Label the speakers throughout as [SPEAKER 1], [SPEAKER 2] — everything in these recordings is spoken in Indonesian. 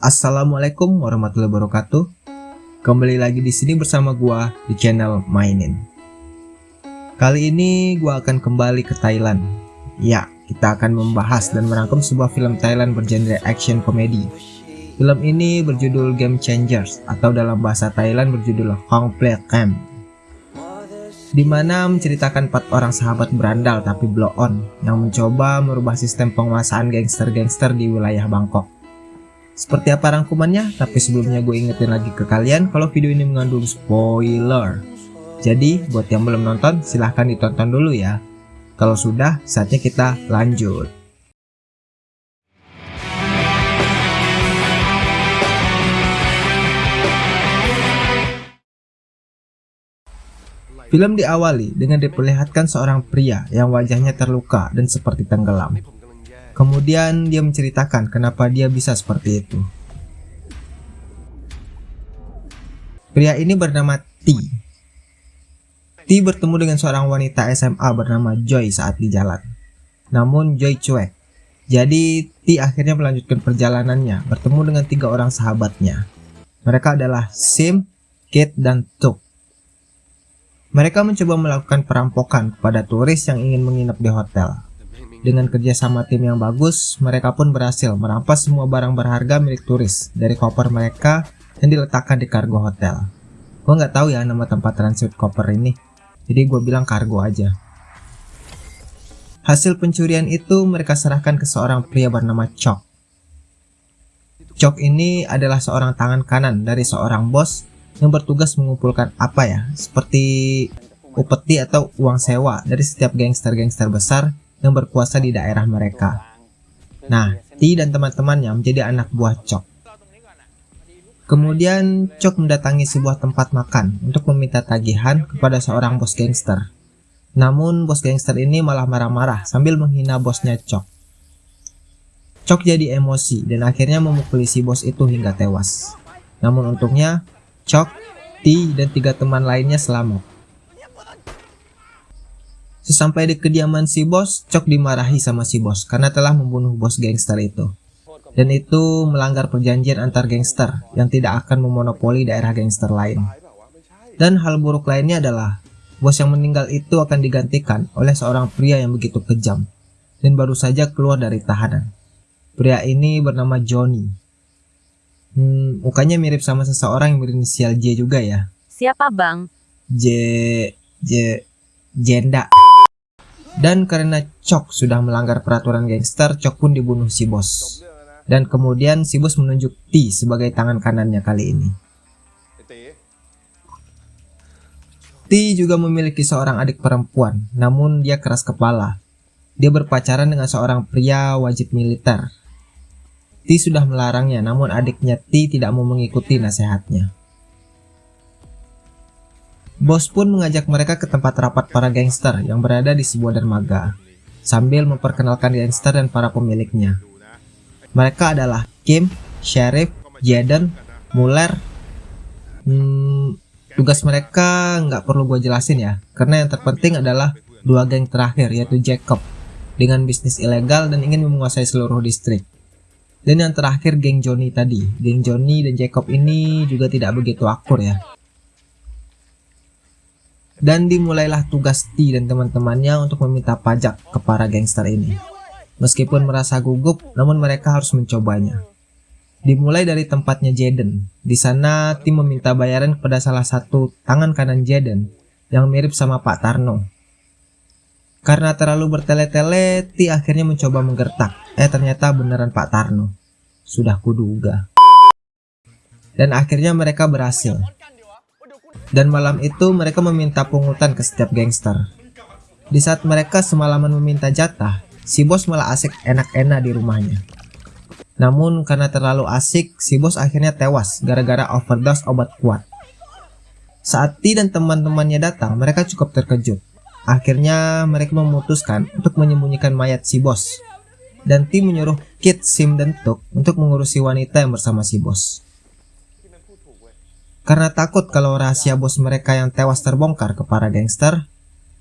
[SPEAKER 1] Assalamualaikum warahmatullahi wabarakatuh. Kembali lagi di sini bersama gua di channel Mainin. Kali ini gua akan kembali ke Thailand. Ya, kita akan membahas dan merangkum sebuah film Thailand bergenre action komedi. Film ini berjudul Game Changers atau dalam bahasa Thailand berjudul Hong Play Camp. Di mana menceritakan empat orang sahabat berandal tapi blow on yang mencoba merubah sistem penguasaan gangster-gangster di wilayah Bangkok. Seperti apa rangkumannya? Tapi sebelumnya gue ingetin lagi ke kalian kalau video ini mengandung spoiler. Jadi buat yang belum nonton silahkan ditonton dulu ya. Kalau sudah saatnya kita lanjut. Film diawali dengan diperlihatkan seorang pria yang wajahnya terluka dan seperti tenggelam. Kemudian dia menceritakan kenapa dia bisa seperti itu. Pria ini bernama T. T bertemu dengan seorang wanita SMA bernama Joy saat di jalan. Namun Joy cuek. Jadi T akhirnya melanjutkan perjalanannya bertemu dengan tiga orang sahabatnya. Mereka adalah Sim, Kate, dan Tuk. Mereka mencoba melakukan perampokan kepada turis yang ingin menginap di hotel. Dengan kerjasama tim yang bagus, mereka pun berhasil merampas semua barang berharga milik turis dari koper mereka yang diletakkan di kargo hotel. Gue nggak tahu ya nama tempat transit koper ini, jadi gue bilang kargo aja. Hasil pencurian itu mereka serahkan ke seorang pria bernama Chok. Chok ini adalah seorang tangan kanan dari seorang bos yang bertugas mengumpulkan apa ya, seperti upeti atau uang sewa dari setiap gangster-gangster besar yang berkuasa di daerah mereka. Nah, T dan teman-temannya menjadi anak buah Chok. Kemudian Chok mendatangi sebuah tempat makan untuk meminta tagihan kepada seorang bos gangster. Namun bos gangster ini malah marah-marah sambil menghina bosnya Chok. Chok jadi emosi dan akhirnya memukuli si bos itu hingga tewas. Namun untungnya Chok, T, dan tiga teman lainnya selamat. Sesampai di kediaman si bos, Chok dimarahi sama si bos karena telah membunuh bos gangster itu. Dan itu melanggar perjanjian antar gangster yang tidak akan memonopoli daerah gangster lain. Dan hal buruk lainnya adalah, bos yang meninggal itu akan digantikan oleh seorang pria yang begitu kejam dan baru saja keluar dari tahanan. Pria ini bernama Johnny. Hmm, mukanya mirip sama seseorang yang berinisial J juga ya.
[SPEAKER 2] Siapa bang?
[SPEAKER 1] J... J... Jenda. Dan karena Chok sudah melanggar peraturan gangster, Chok pun dibunuh si bos. Dan kemudian si bos menunjuk T sebagai tangan kanannya kali ini. T juga memiliki seorang adik perempuan, namun dia keras kepala. Dia berpacaran dengan seorang pria wajib militer. T sudah melarangnya, namun adiknya T tidak mau mengikuti nasihatnya. Bos pun mengajak mereka ke tempat rapat para gangster yang berada di sebuah dermaga, sambil memperkenalkan gangster dan para pemiliknya. Mereka adalah Kim, Sheriff, Jaden, Muller. Hmm, tugas mereka nggak perlu gue jelasin ya, karena yang terpenting adalah dua geng terakhir yaitu Jacob dengan bisnis ilegal dan ingin menguasai seluruh distrik. Dan yang terakhir geng Johnny tadi, geng Johnny dan Jacob ini juga tidak begitu akur ya, dan dimulailah tugas T dan teman-temannya untuk meminta pajak ke para gangster ini. Meskipun merasa gugup, namun mereka harus mencobanya. Dimulai dari tempatnya Jaden. Di sana tim meminta bayaran kepada salah satu tangan kanan Jaden yang mirip sama Pak Tarno. Karena terlalu bertele-tele, T akhirnya mencoba menggertak. Eh ternyata beneran Pak Tarno. Sudah kuduga. Dan akhirnya mereka berhasil. Dan malam itu mereka meminta pungutan ke setiap gangster. Di saat mereka semalaman meminta jatah, si bos malah asik enak-enak di rumahnya. Namun karena terlalu asik, si bos akhirnya tewas gara-gara overdose obat kuat. Saat T dan teman-temannya datang, mereka cukup terkejut. Akhirnya mereka memutuskan untuk menyembunyikan mayat si bos. Dan T menyuruh Kit, Sim, dan Tuk untuk mengurusi wanita yang bersama si bos. Karena takut kalau rahasia bos mereka yang tewas terbongkar ke para gangster,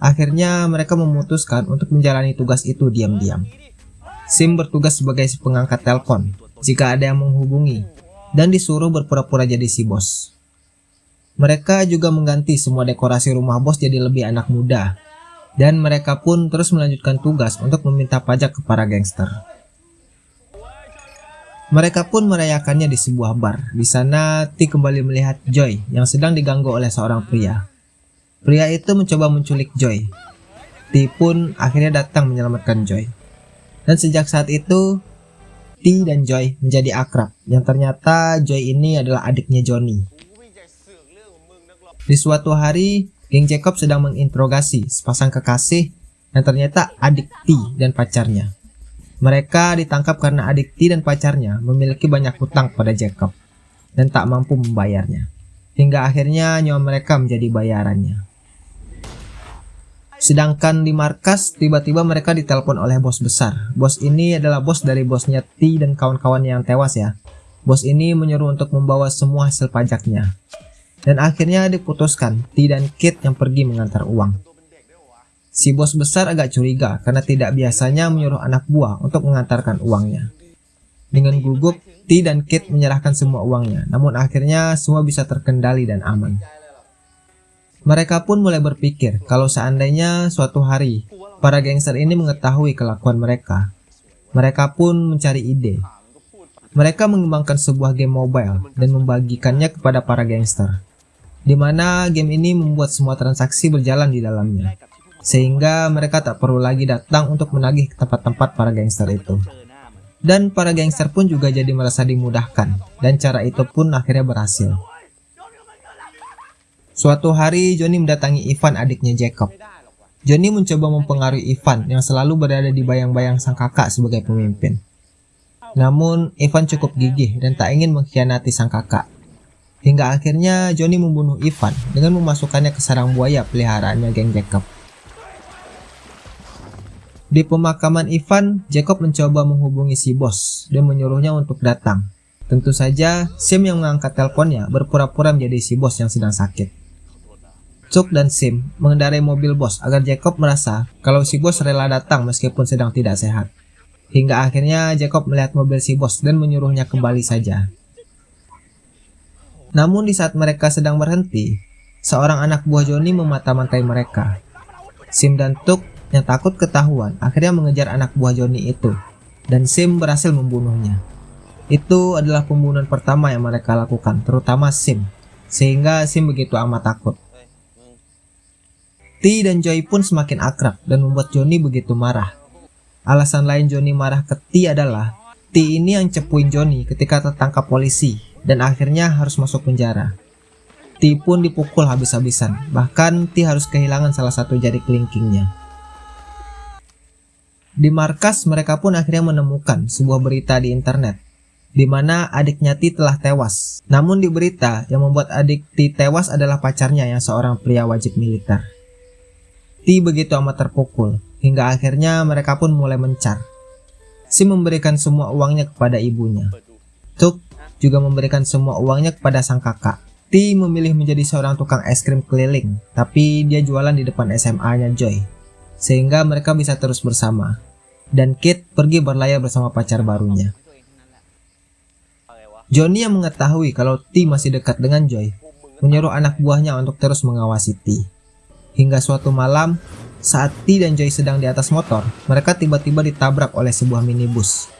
[SPEAKER 1] akhirnya mereka memutuskan untuk menjalani tugas itu diam-diam. Sim bertugas sebagai pengangkat telepon, jika ada yang menghubungi dan disuruh berpura-pura jadi si bos. Mereka juga mengganti semua dekorasi rumah bos jadi lebih anak muda dan mereka pun terus melanjutkan tugas untuk meminta pajak ke para gangster. Mereka pun merayakannya di sebuah bar. Di sana, T kembali melihat Joy yang sedang diganggu oleh seorang pria. Pria itu mencoba menculik Joy. T pun akhirnya datang menyelamatkan Joy. Dan sejak saat itu, T dan Joy menjadi akrab. Yang ternyata Joy ini adalah adiknya Johnny. Di suatu hari, geng Jacob sedang menginterogasi sepasang kekasih yang ternyata adik T dan pacarnya. Mereka ditangkap karena adik T dan pacarnya memiliki banyak hutang pada Jacob dan tak mampu membayarnya. Hingga akhirnya nyawa mereka menjadi bayarannya. Sedangkan di markas, tiba-tiba mereka ditelepon oleh bos besar. Bos ini adalah bos dari bosnya T dan kawan-kawannya yang tewas ya. Bos ini menyuruh untuk membawa semua hasil pajaknya. Dan akhirnya diputuskan T dan Kit yang pergi mengantar uang. Si bos besar agak curiga karena tidak biasanya menyuruh anak buah untuk mengantarkan uangnya. Dengan gugup, T dan Kit menyerahkan semua uangnya, namun akhirnya semua bisa terkendali dan aman. Mereka pun mulai berpikir kalau seandainya suatu hari para gangster ini mengetahui kelakuan mereka, mereka pun mencari ide. Mereka mengembangkan sebuah game mobile dan membagikannya kepada para gangster, di mana game ini membuat semua transaksi berjalan di dalamnya sehingga mereka tak perlu lagi datang untuk menagih ke tempat-tempat para gangster itu. Dan para gangster pun juga jadi merasa dimudahkan, dan cara itu pun akhirnya berhasil. Suatu hari Johnny mendatangi Ivan adiknya Jacob. Johnny mencoba mempengaruhi Ivan yang selalu berada di bayang-bayang sang kakak sebagai pemimpin. Namun Ivan cukup gigih dan tak ingin mengkhianati sang kakak. Hingga akhirnya Johnny membunuh Ivan dengan memasukkannya ke sarang buaya peliharaannya geng Jacob. Di pemakaman Ivan, Jacob mencoba menghubungi si bos dan menyuruhnya untuk datang. Tentu saja, Sim yang mengangkat teleponnya berpura-pura menjadi si bos yang sedang sakit. Chuck dan Sim mengendarai mobil bos agar Jacob merasa kalau si bos rela datang meskipun sedang tidak sehat. Hingga akhirnya Jacob melihat mobil si bos dan menyuruhnya kembali saja. Namun di saat mereka sedang berhenti, seorang anak buah Johnny memata-matai mereka. Sim dan Tuk yang takut ketahuan akhirnya mengejar anak buah Johnny itu dan Sim berhasil membunuhnya. Itu adalah pembunuhan pertama yang mereka lakukan, terutama Sim, sehingga Sim begitu amat takut. T dan Joy pun semakin akrab dan membuat Johnny begitu marah. Alasan lain Johnny marah ke T adalah T ini yang cepuin Johnny ketika tertangkap polisi dan akhirnya harus masuk penjara. T pun dipukul habis-habisan, bahkan T harus kehilangan salah satu jari kelingkingnya. Di markas mereka pun akhirnya menemukan sebuah berita di internet di mana adiknya Ti telah tewas. Namun di berita yang membuat adik Ti tewas adalah pacarnya yang seorang pria wajib militer. Ti begitu amat terpukul hingga akhirnya mereka pun mulai mencar. Si memberikan semua uangnya kepada ibunya. Tuk juga memberikan semua uangnya kepada sang kakak. Ti memilih menjadi seorang tukang es krim keliling, tapi dia jualan di depan SMA-nya Joy, sehingga mereka bisa terus bersama dan Kate pergi berlayar bersama pacar barunya. Johnny yang mengetahui kalau T masih dekat dengan Joy, menyuruh anak buahnya untuk terus mengawasi T. Hingga suatu malam, saat T dan Joy sedang di atas motor, mereka tiba-tiba ditabrak oleh sebuah minibus.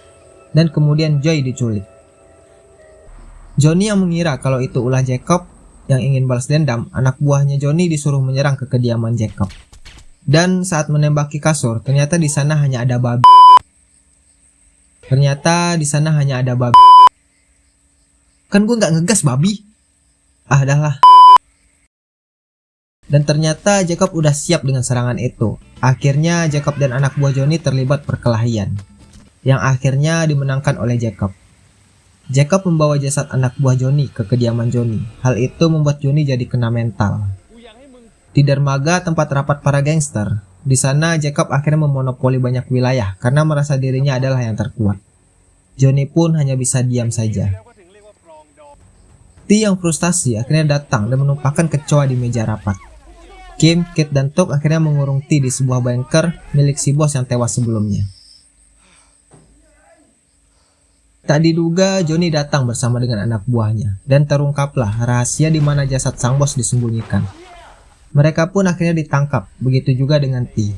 [SPEAKER 1] Dan kemudian Joy diculik. Johnny yang mengira kalau itu ulah Jacob yang ingin balas dendam, anak buahnya Johnny disuruh menyerang ke kediaman Jacob. Dan saat menembaki kasur, ternyata di sana hanya ada babi. Ternyata di sana hanya ada babi. Kan gue nggak ngegas babi. Ah, dah lah. Dan ternyata Jacob udah siap dengan serangan itu. Akhirnya Jacob dan anak buah Johnny terlibat perkelahian. Yang akhirnya dimenangkan oleh Jacob. Jacob membawa jasad anak buah Johnny ke kediaman Johnny. Hal itu membuat Johnny jadi kena mental. Di dermaga tempat rapat para gangster, di sana Jacob akhirnya memonopoli banyak wilayah karena merasa dirinya adalah yang terkuat. Johnny pun hanya bisa diam saja. T yang frustasi akhirnya datang dan menumpahkan kecoa di meja rapat. Kim, Kit, dan Tok akhirnya mengurung T di sebuah bunker milik si bos yang tewas sebelumnya. Tak diduga Johnny datang bersama dengan anak buahnya dan terungkaplah rahasia di mana jasad sang bos disembunyikan. Mereka pun akhirnya ditangkap, begitu juga dengan T.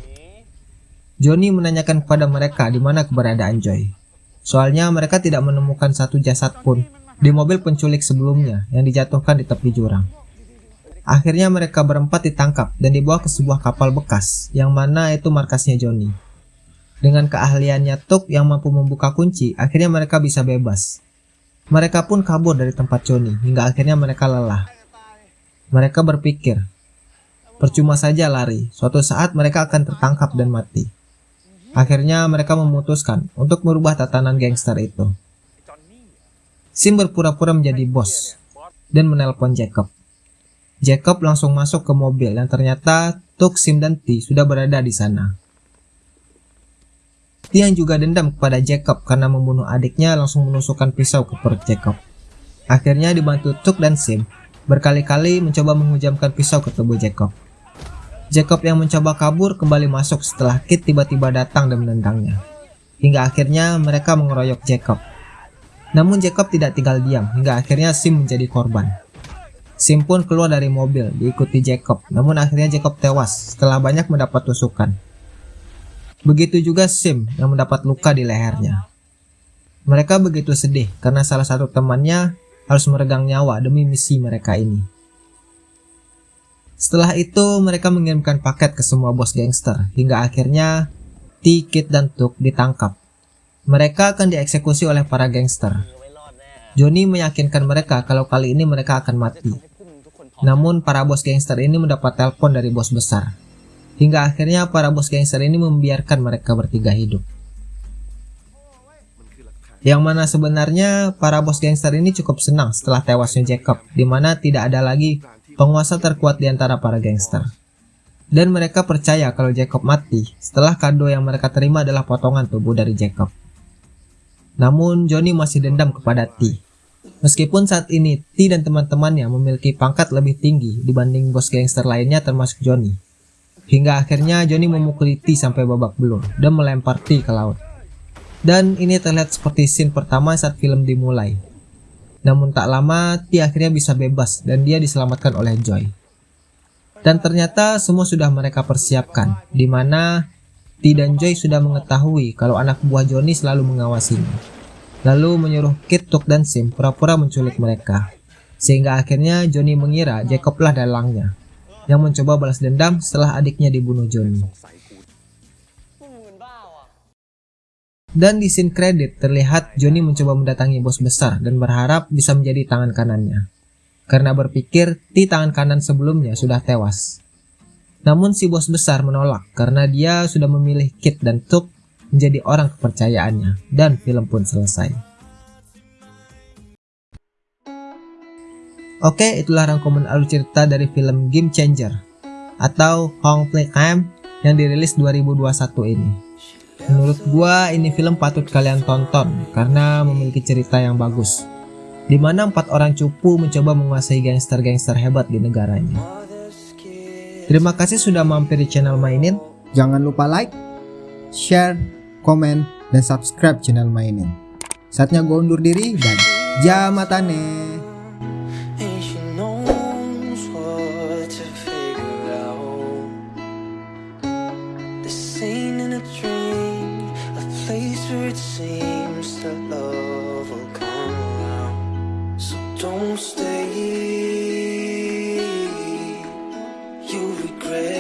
[SPEAKER 1] Johnny menanyakan kepada mereka di mana keberadaan Joy. Soalnya mereka tidak menemukan satu jasad pun di mobil penculik sebelumnya yang dijatuhkan di tepi jurang. Akhirnya mereka berempat ditangkap dan dibawa ke sebuah kapal bekas yang mana itu markasnya Johnny. Dengan keahliannya Tuk yang mampu membuka kunci, akhirnya mereka bisa bebas. Mereka pun kabur dari tempat Johnny, hingga akhirnya mereka lelah. Mereka berpikir, percuma saja lari, suatu saat mereka akan tertangkap dan mati. Akhirnya mereka memutuskan untuk merubah tatanan gangster itu. Sim berpura-pura menjadi bos dan menelpon Jacob. Jacob langsung masuk ke mobil dan ternyata Tuk, Sim, dan T sudah berada di sana. Dia yang juga dendam kepada Jacob karena membunuh adiknya langsung menusukkan pisau ke perut Jacob. Akhirnya dibantu Tuk dan Sim, berkali-kali mencoba menghujamkan pisau ke tubuh Jacob. Jacob yang mencoba kabur kembali masuk setelah Kit tiba-tiba datang dan menendangnya. Hingga akhirnya mereka mengeroyok Jacob. Namun Jacob tidak tinggal diam hingga akhirnya Sim menjadi korban. Sim pun keluar dari mobil diikuti Jacob, namun akhirnya Jacob tewas setelah banyak mendapat tusukan. Begitu juga Sim yang mendapat luka di lehernya. Mereka begitu sedih karena salah satu temannya harus meregang nyawa demi misi mereka ini. Setelah itu mereka mengirimkan paket ke semua bos gangster hingga akhirnya T, Kid, dan Tuk ditangkap. Mereka akan dieksekusi oleh para gangster. Johnny meyakinkan mereka kalau kali ini mereka akan mati. Namun para bos gangster ini mendapat telepon dari bos besar Hingga akhirnya para bos gangster ini membiarkan mereka bertiga hidup. Yang mana sebenarnya para bos gangster ini cukup senang setelah tewasnya Jacob, di mana tidak ada lagi penguasa terkuat di antara para gangster. Dan mereka percaya kalau Jacob mati setelah kado yang mereka terima adalah potongan tubuh dari Jacob. Namun Johnny masih dendam kepada T. Meskipun saat ini T dan teman-temannya memiliki pangkat lebih tinggi dibanding bos gangster lainnya termasuk Johnny. Hingga akhirnya Johnny memukuli T sampai babak belur dan melempar T ke laut. Dan ini terlihat seperti scene pertama saat film dimulai. Namun tak lama T akhirnya bisa bebas dan dia diselamatkan oleh Joy. Dan ternyata semua sudah mereka persiapkan, di mana T dan Joy sudah mengetahui kalau anak buah Johnny selalu mengawasinya. Lalu menyuruh Kit, Tuk, dan Sim pura-pura menculik mereka. Sehingga akhirnya Johnny mengira Jacob lah dalangnya yang mencoba balas dendam setelah adiknya dibunuh Johnny. Dan di scene kredit terlihat Johnny mencoba mendatangi bos besar dan berharap bisa menjadi tangan kanannya. Karena berpikir di tangan kanan sebelumnya sudah tewas. Namun si bos besar menolak karena dia sudah memilih Kit dan Tuk menjadi orang kepercayaannya dan film pun selesai. Oke, itulah rangkuman alur cerita dari film Game Changer atau Hong Play Camp yang dirilis 2021 ini. Menurut gua ini film patut kalian tonton karena memiliki cerita yang bagus. Di mana empat orang cupu mencoba menguasai gangster-gangster hebat di negaranya. Terima kasih sudah mampir di channel Mainin.
[SPEAKER 2] Jangan lupa like, share, komen, dan subscribe channel Mainin. Saatnya gue undur diri dan jamatane.